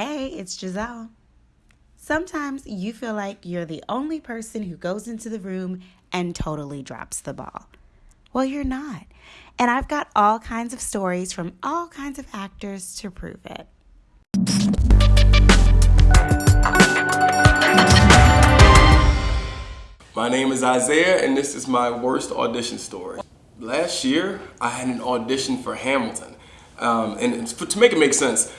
Hey, it's Giselle. Sometimes you feel like you're the only person who goes into the room and totally drops the ball. Well, you're not. And I've got all kinds of stories from all kinds of actors to prove it. My name is Isaiah, and this is my worst audition story. Last year, I had an audition for Hamilton. Um, and to make it make sense,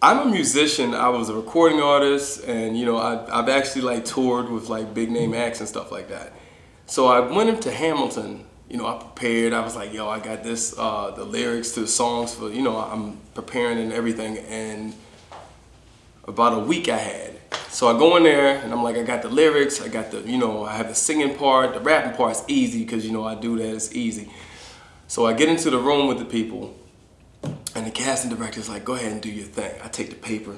I'm a musician. I was a recording artist, and you know, I, have actually like toured with like big name acts and stuff like that. So I went into Hamilton. You know, I prepared. I was like, yo, I got this, uh, the lyrics to the songs for. You know, I'm preparing and everything. And about a week I had. So I go in there and I'm like, I got the lyrics. I got the, you know, I have the singing part. The rapping part's easy because you know I do that. It's easy. So I get into the room with the people the casting director's like, go ahead and do your thing. I take the paper,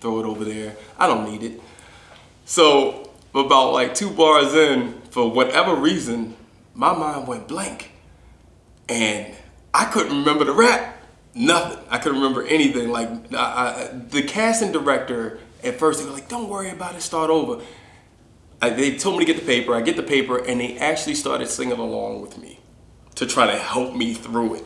throw it over there. I don't need it. So about like two bars in, for whatever reason, my mind went blank. And I couldn't remember the rap. Nothing. I couldn't remember anything. Like I, I, the casting director, at first they were like, don't worry about it, start over. I, they told me to get the paper. I get the paper and they actually started singing along with me to try to help me through it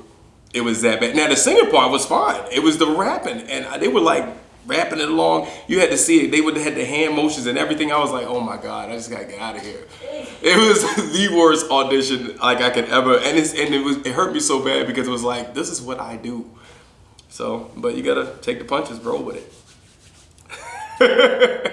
it was that bad. Now the singing part was fine. It was the rapping, and they were like rapping it along. You had to see it. They would have the hand motions and everything. I was like, oh my god, I just gotta get out of here. It was the worst audition like I could ever, and it's and it was it hurt me so bad because it was like this is what I do. So, but you gotta take the punches, bro, with it.